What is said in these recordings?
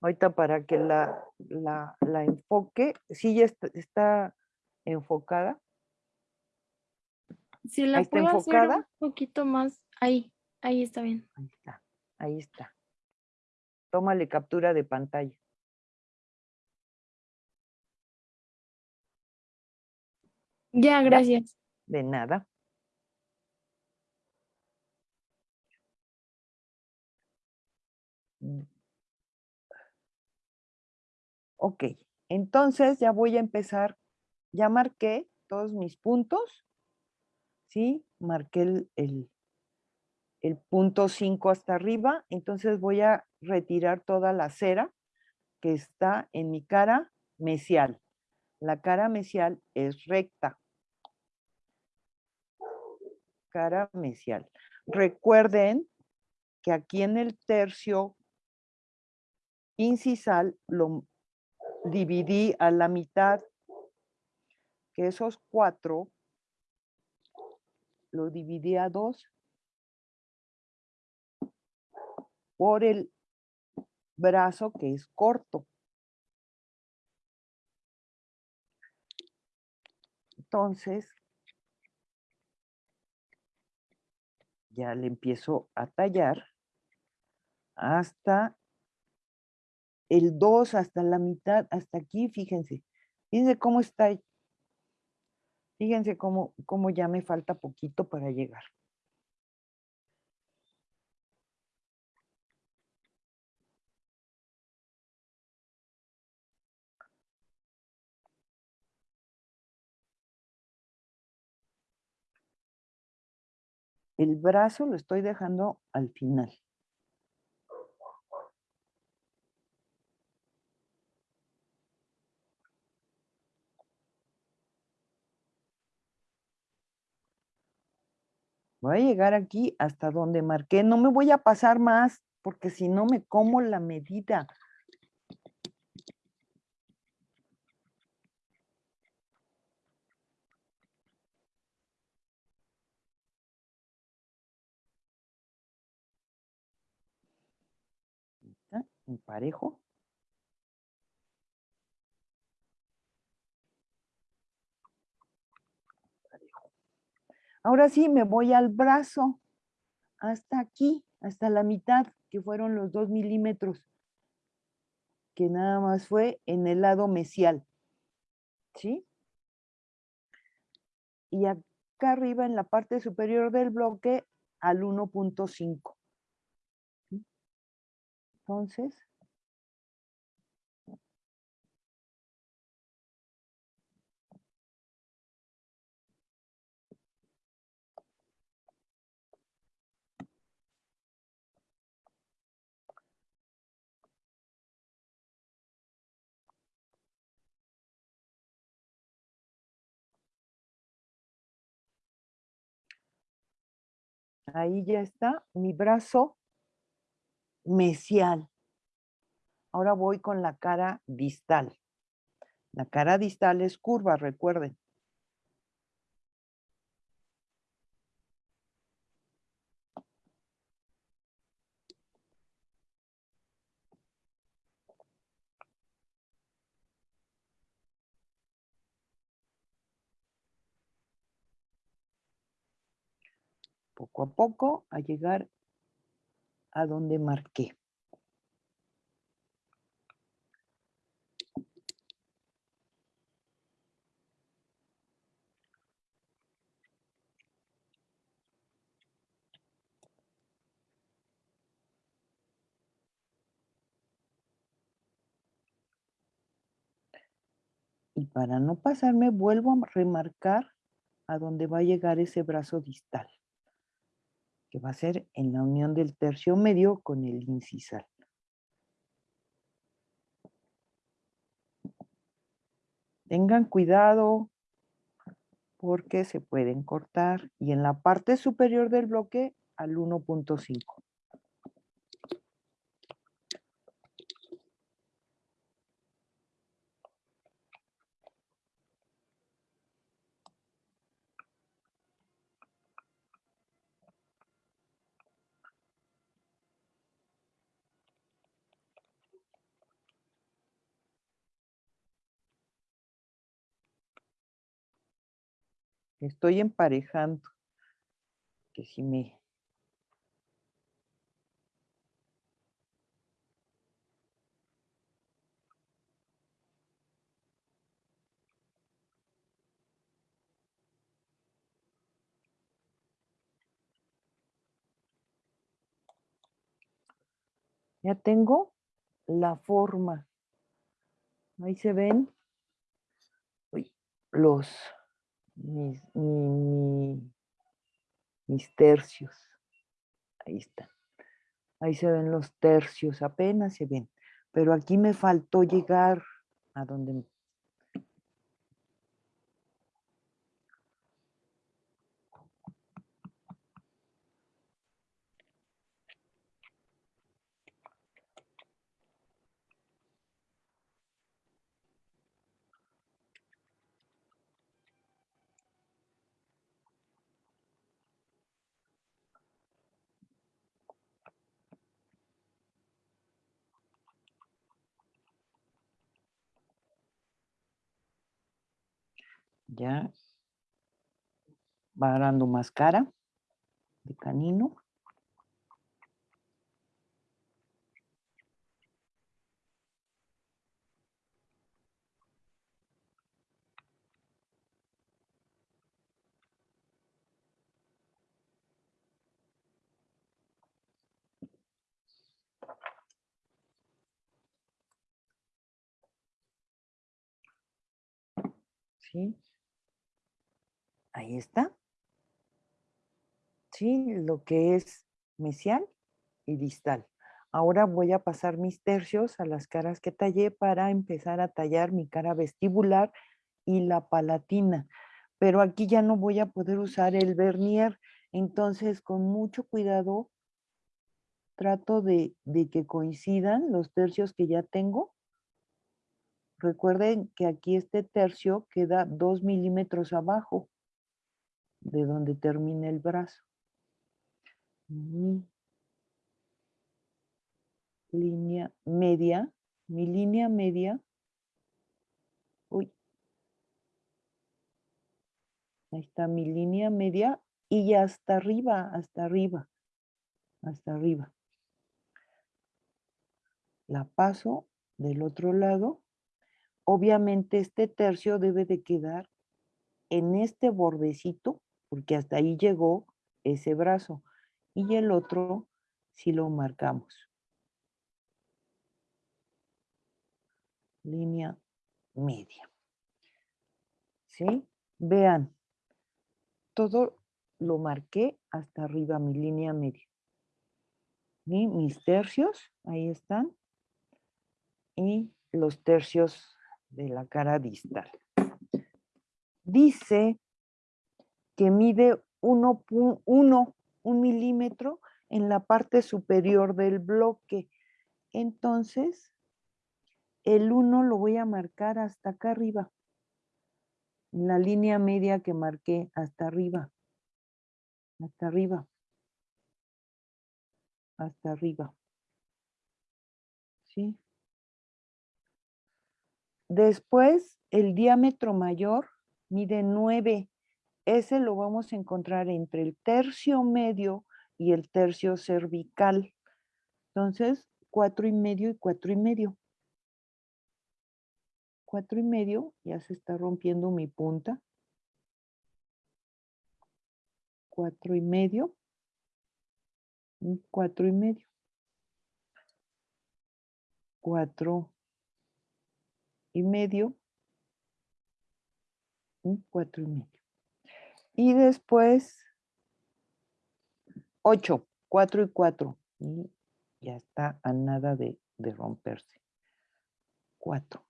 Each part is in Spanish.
Ahorita para que la, la, la enfoque, sí ya está, está enfocada. Si la puedo hacer un enfocada. poquito más, ahí, ahí está bien. Ahí está, ahí está. Tómale captura de pantalla. Ya, gracias. De nada. Ok, entonces ya voy a empezar. Ya marqué todos mis puntos. ¿Sí? Marqué el, el, el punto 5 hasta arriba. Entonces voy a retirar toda la cera que está en mi cara mesial. La cara mesial es recta. Cara mesial. Recuerden que aquí en el tercio incisal lo dividí a la mitad, que esos cuatro lo dividí a dos por el brazo que es corto. Entonces, ya le empiezo a tallar hasta el 2, hasta la mitad, hasta aquí, fíjense. Fíjense cómo está. Fíjense cómo, cómo ya me falta poquito para llegar. El brazo lo estoy dejando al final. Voy a llegar aquí hasta donde marqué. No me voy a pasar más porque si no me como la medida. Emparejo. Ahora sí, me voy al brazo, hasta aquí, hasta la mitad, que fueron los dos milímetros, que nada más fue en el lado mesial. ¿Sí? Y acá arriba, en la parte superior del bloque, al 1.5. ¿Sí? Entonces, Ahí ya está mi brazo mesial. Ahora voy con la cara distal. La cara distal es curva, recuerden. Poco a poco a llegar a donde marqué. Y para no pasarme, vuelvo a remarcar a dónde va a llegar ese brazo distal, que va a ser en la unión del tercio medio con el incisal. Tengan cuidado porque se pueden cortar y en la parte superior del bloque al 1.5. Estoy emparejando. Que si me... Ya tengo la forma. Ahí se ven los mis, mi- mi- mis tercios. Ahí están. Ahí se ven los tercios, apenas se ven. Pero aquí me faltó llegar a donde... Ya va dando más cara de canino. ¿Sí? Ahí está. Sí, lo que es mesial y distal. Ahora voy a pasar mis tercios a las caras que tallé para empezar a tallar mi cara vestibular y la palatina. Pero aquí ya no voy a poder usar el vernier. Entonces, con mucho cuidado, trato de, de que coincidan los tercios que ya tengo. Recuerden que aquí este tercio queda dos milímetros abajo de donde termina el brazo. Mi línea media, mi línea media. Uy. Ahí está mi línea media y hasta arriba, hasta arriba, hasta arriba. La paso del otro lado. Obviamente este tercio debe de quedar en este bordecito, porque hasta ahí llegó ese brazo. Y el otro si lo marcamos. Línea media. ¿Sí? Vean, todo lo marqué hasta arriba, mi línea media. Y mis tercios, ahí están. Y los tercios de la cara distal. Dice que mide 1.1 un milímetro en la parte superior del bloque. Entonces, el 1 lo voy a marcar hasta acá arriba. En la línea media que marqué hasta arriba. Hasta arriba. Hasta arriba. ¿Sí? Después, el diámetro mayor mide 9. Ese lo vamos a encontrar entre el tercio medio y el tercio cervical. Entonces, cuatro y medio y cuatro y medio. Cuatro y medio, ya se está rompiendo mi punta. Cuatro y medio. Cuatro y medio. Cuatro y medio. Cuatro y medio. Y después, 8, 4 y 4. Y ya está a nada de, romperse. 4.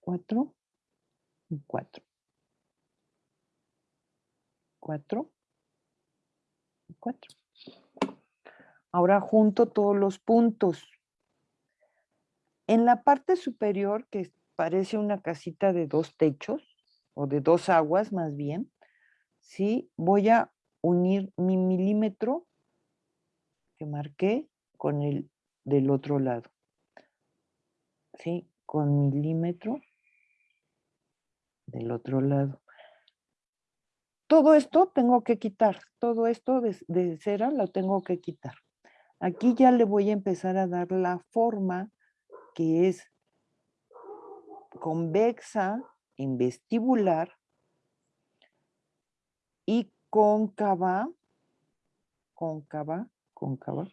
4 y 4. 4 y 4. Ahora junto todos los puntos. En la parte superior, que parece una casita de dos techos, o de dos aguas más bien, ¿sí? Voy a unir mi milímetro que marqué con el del otro lado. ¿Sí? Con milímetro del otro lado. Todo esto tengo que quitar, todo esto de, de cera lo tengo que quitar. Aquí ya le voy a empezar a dar la forma que es convexa en vestibular y cóncava, cóncava, cóncava,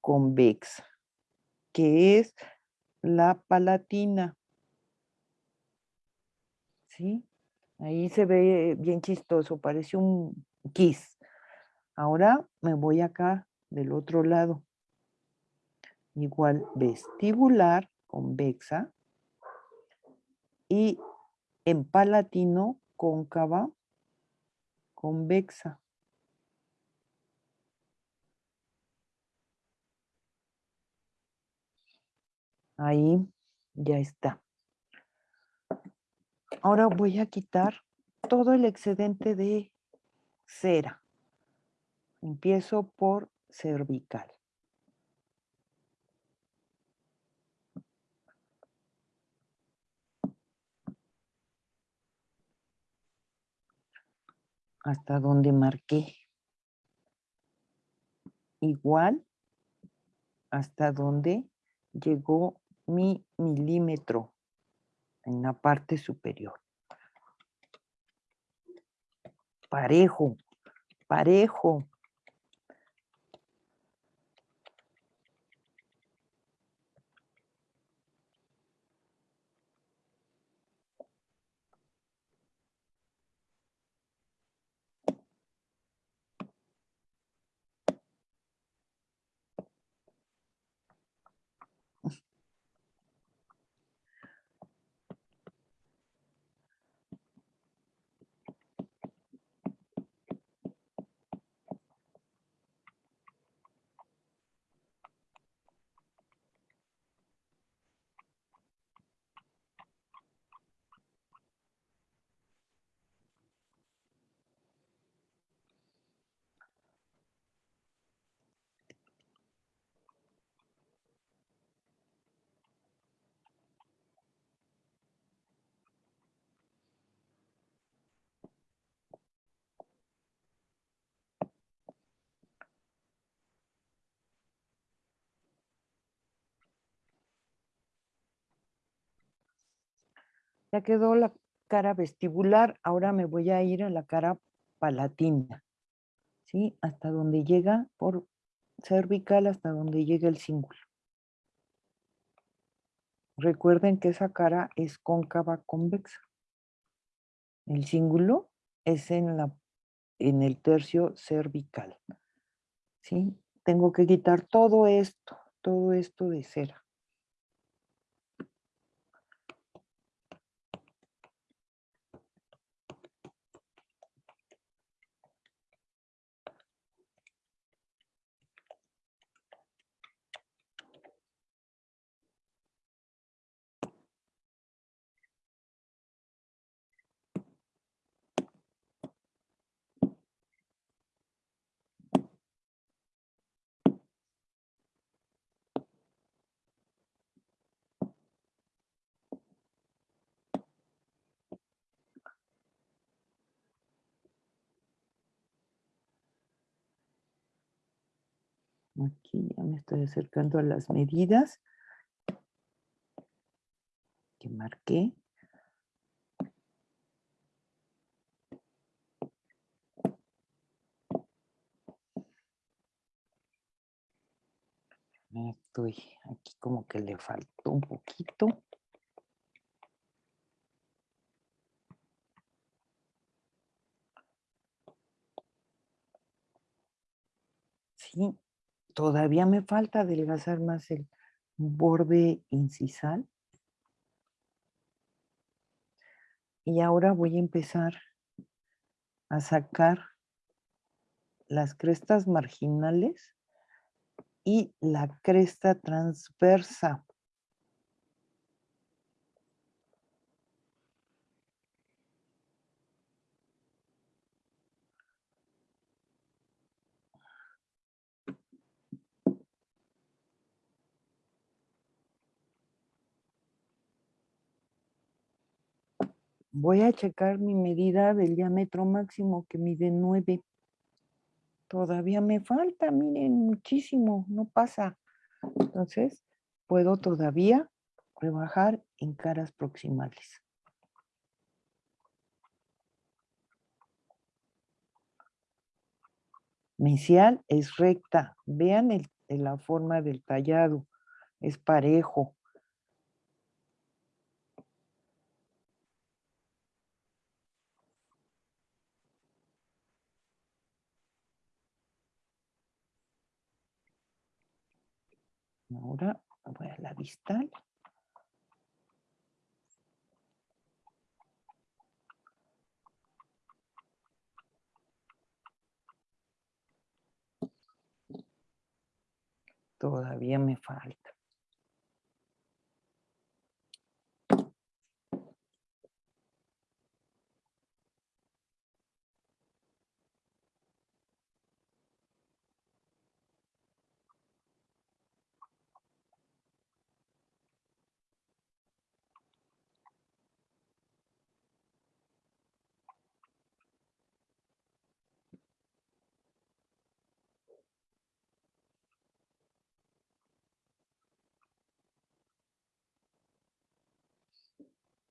convexa, que es la palatina. ¿Sí? Ahí se ve bien chistoso, parece un kiss. Ahora me voy acá del otro lado. Igual vestibular, convexa, y en palatino, cóncava, convexa. Ahí ya está. Ahora voy a quitar todo el excedente de cera. Empiezo por cervical. Hasta donde marqué. Igual hasta donde llegó mi milímetro en la parte superior. Parejo, parejo. Ya quedó la cara vestibular, ahora me voy a ir a la cara palatina, ¿sí? Hasta donde llega por cervical, hasta donde llega el cíngulo. Recuerden que esa cara es cóncava convexa. El cíngulo es en, la, en el tercio cervical. ¿Sí? Tengo que quitar todo esto, todo esto de cera. Aquí ya me estoy acercando a las medidas que marqué. Estoy aquí como que le faltó un poquito. Sí, todavía me falta adelgazar más el borde incisal. Y ahora voy a empezar a sacar las crestas marginales y la cresta transversa. Voy a checar mi medida del diámetro máximo que mide 9. Todavía me falta, miren, muchísimo, no pasa. Entonces, puedo todavía rebajar en caras proximales. Mesial es recta. Vean el- la forma del tallado. Es parejo. Ahora voy a la distal. Todavía me falta.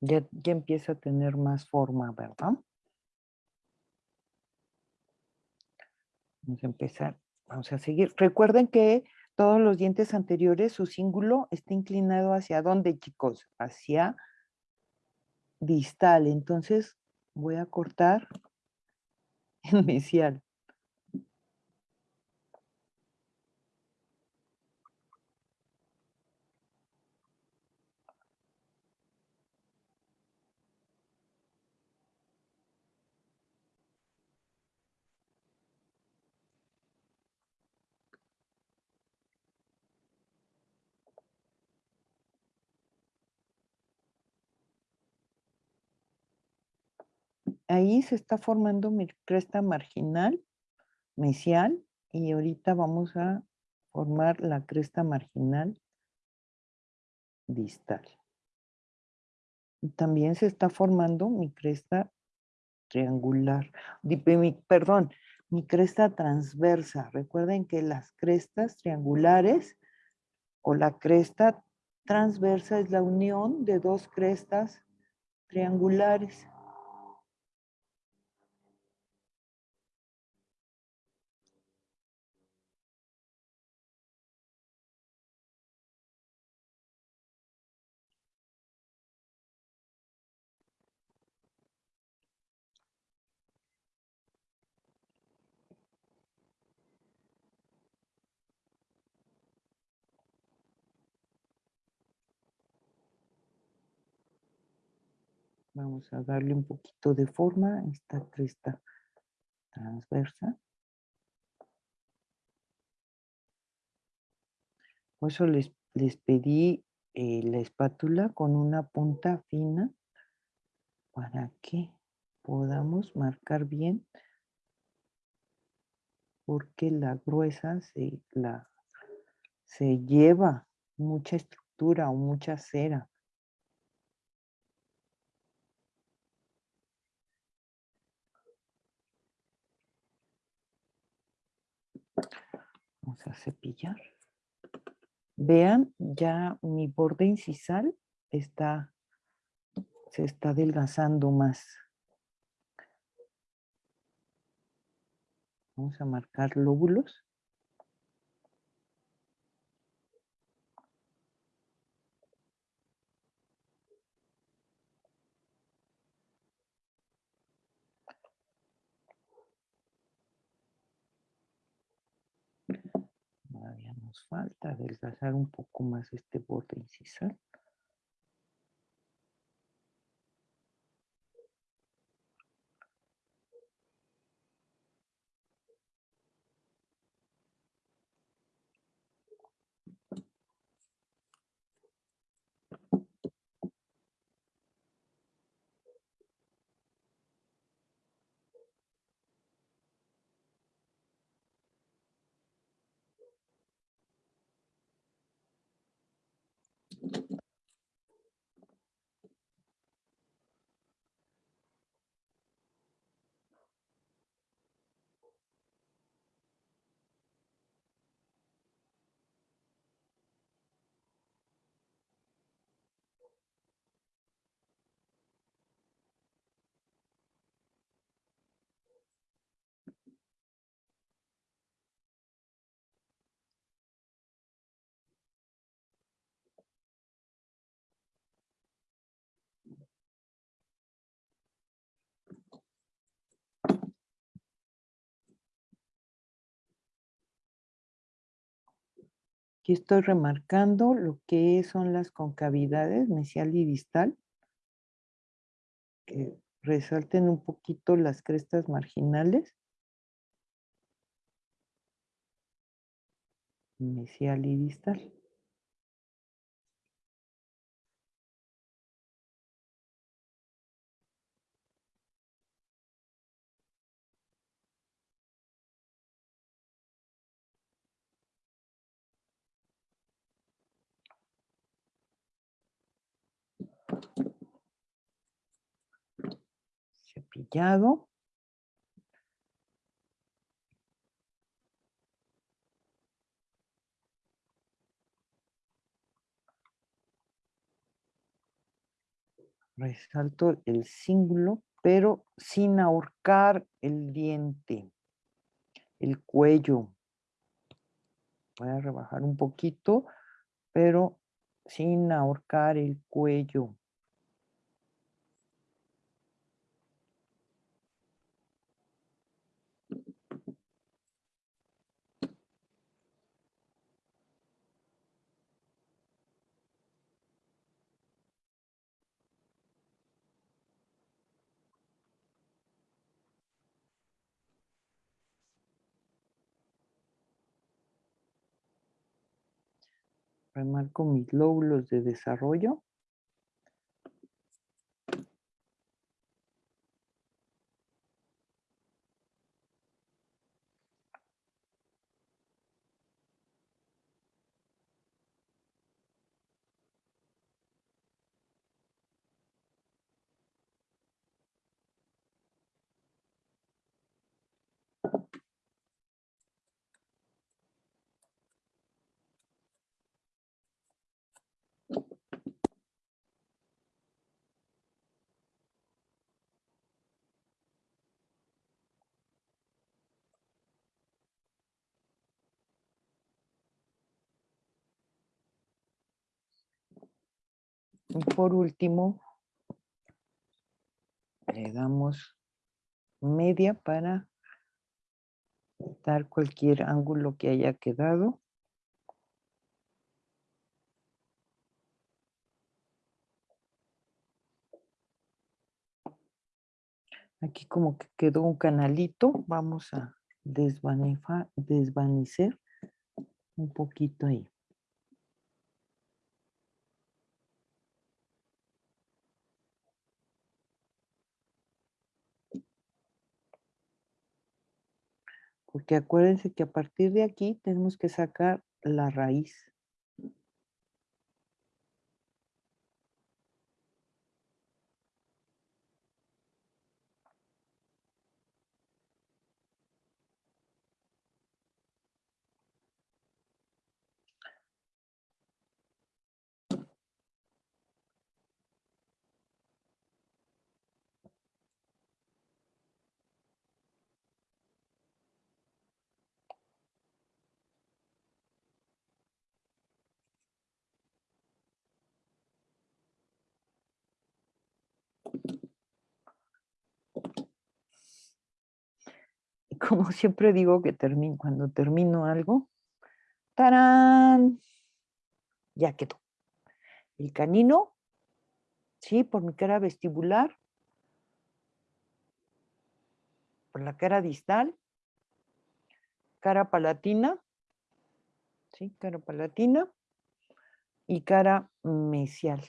Ya, ya empieza a tener más forma, ¿verdad? Vamos a empezar, vamos a seguir. Recuerden que todos los dientes anteriores, su cíngulo está inclinado hacia dónde, chicos? Hacia distal. Entonces voy a cortar en mesial. Ahí se está formando mi cresta marginal, mesial, y ahorita vamos a formar la cresta marginal distal. También se está formando mi cresta triangular, perdón, mi cresta transversa. Recuerden que las crestas triangulares o la cresta transversa es la unión de dos crestas triangulares. Vamos a darle un poquito de forma a esta cresta transversa. Por eso les, les pedí eh, la espátula con una punta fina para que podamos marcar bien porque la gruesa se, la, se lleva mucha estructura o mucha cera. Vamos a cepillar. Vean, ya mi borde incisal está, se está adelgazando más. Vamos a marcar lóbulos. Todavía nos falta adelgazar un poco más este borde incisal. Estoy remarcando lo que son las concavidades mesial y distal. Que resalten un poquito las crestas marginales. Mesial y distal. Cepillado. Resalto el cíngulo, pero sin ahorcar el diente, el cuello. Voy a rebajar un poquito, pero sin ahorcar el cuello. Remarco mis lóbulos de desarrollo. Y por último, le damos media para dar cualquier ángulo que haya quedado. Aquí como que quedó un canalito, vamos a desvanecer un poquito ahí. Porque acuérdense que a partir de aquí tenemos que sacar la raíz. Como siempre digo que termino, cuando termino algo, ¡tarán! Ya quedó. El canino, ¿sí? Por mi cara vestibular, por la cara distal, cara palatina, ¿sí? Cara palatina y cara mesial.